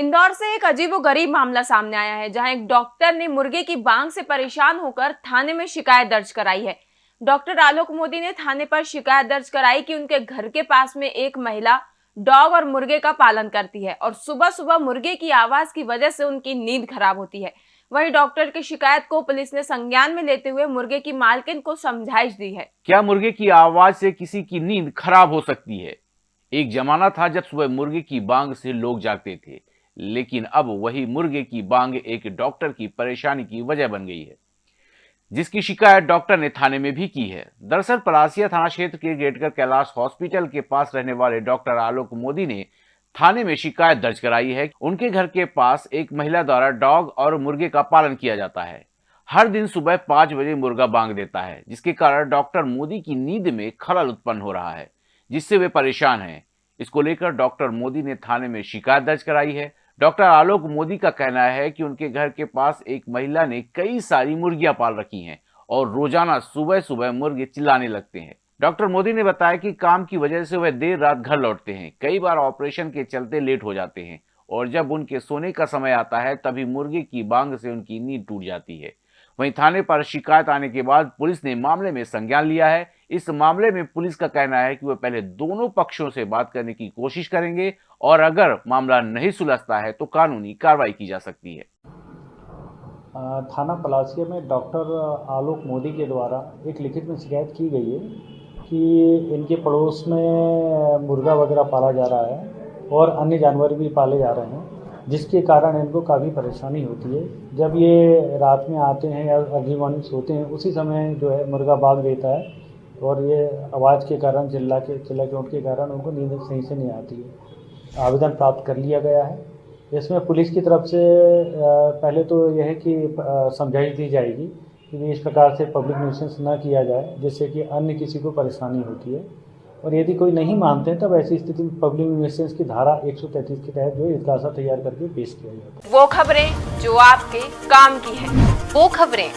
इंदौर से एक अजीब गरीब मामला सामने आया है, जहाँ एक डॉक्टर ने मुर्गे की बांग से परेशान होकर थाने में शिकायत दर्ज कराई है। डॉक्टर आलोक मोदी ने थाने पर शिकायत दर्ज कराई कि उनके घर के पास में एक महिला डॉग और मुर्गे का पालन करती है और सुबह सुबह मुर्गे की आवाज़ की वजह से उनकी नींद खराब होती है। वहीं डॉक्टर की शिकायत को पुलिस ने संज्ञान में लेते हुए मुर्गे की मालकिन को समझाइश दी है। क्या मुर्गे की आवाज़ से किसी की नींद खराब हो सकती है? एक जमाना था जब सुबह मुर्गे की बांग से लोग जागते थे। लेकिन अब वही मुर्गे की बांग एक डॉक्टर की परेशानी की वजह बन गई है। जिसकी शिकायत डॉक्टर ने थाने में भी की है। दरअसल पलासिया थाना क्षेत्र के गेटकर कैलाश हॉस्पिटल के पास रहने वाले डॉक्टर आलोक मोदी ने थाने में शिकायत दर्ज कराई है उनके घर के पास एक महिला द्वारा डॉग और मुर्गे का पालन किया जाता है। हर दिन सुबह पाँच बजे मुर्गा बांग देता है, जिसके कारण डॉक्टर मोदी की नींद में खलल उत्पन्न हो रहा है, जिससे वे परेशान हैं। इसको लेकर डॉक्टर मोदी ने थाने में शिकायत दर्ज कराई है डॉक्टर आलोक मोदी का कहना है कि उनके घर के पास एक महिला ने कई सारी मुर्गियाँ पाल रखी हैं और रोज़ाना सुबह सुबह मुर्गे चिल्लाने लगते हैं। डॉक्टर मोदी ने बताया कि काम की वजह से वह देर रात घर लौटते हैं। कई बार ऑपरेशन के चलते लेट हो जाते हैं और जब उनके सोने का समय आता है, तभी मुर्गे की बांग से उनकी नींद टूट जाती है। वहीं थाने पर शिकायत आने के बाद पुलिस ने मामले में संज्ञान लिया है। इस मामले में पुलिस का कहना है कि वह पहले दोनों पक्षों से बात करने की कोशिश करेंगे और अगर मामला नहीं सुलझता है तो कानूनी कार्रवाई की जा सकती है। थाना पलासिया में डॉक्टर आलोक मोदी के द्वारा एक लिखित में शिकायत की गई है कि इनके पड़ोस में मुर्गा वगैरह पाला जा रहा है और अन्य जानवर भी पाले जा रहे हैं। जिसके कारण इनको काफ़ी परेशानी होती है। जब ये रात में आते हैं या अर्ली मॉर्निंग सोते हैं, उसी समय जो है मुर्गा भाग देता है और ये आवाज़ के कारण, चिल्ला के चिल्ला के उठ के कारण उनको नींद सही से नहीं आती है। आवेदन प्राप्त कर लिया गया है। इसमें पुलिस की तरफ़ से पहले तो यह है कि समझाइश दी जाएगी कि इस प्रकार से पब्लिक न्यूसेंस ना किया जाए, जिससे कि अन्य किसी को परेशानी होती है। और यदि कोई नहीं मानते तब ऐसी स्थिति में पब्लिक न्यूसेंस की धारा 133 के तहत जो इतलासा तैयार करके पेश किया जाता है। वो खबरें जो आपके काम की है वो खबरें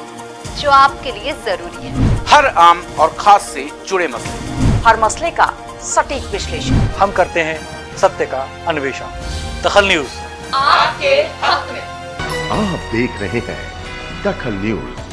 जो आपके लिए ज़रूरी है। हर आम और खास से जुड़े मसले। हर मसले का सटीक विश्लेषण। हम करते हैं सत्य का अन्वेषण। दखल न्यूज़। आपके हक में। आप देख रहे हैं दखल न्यूज़।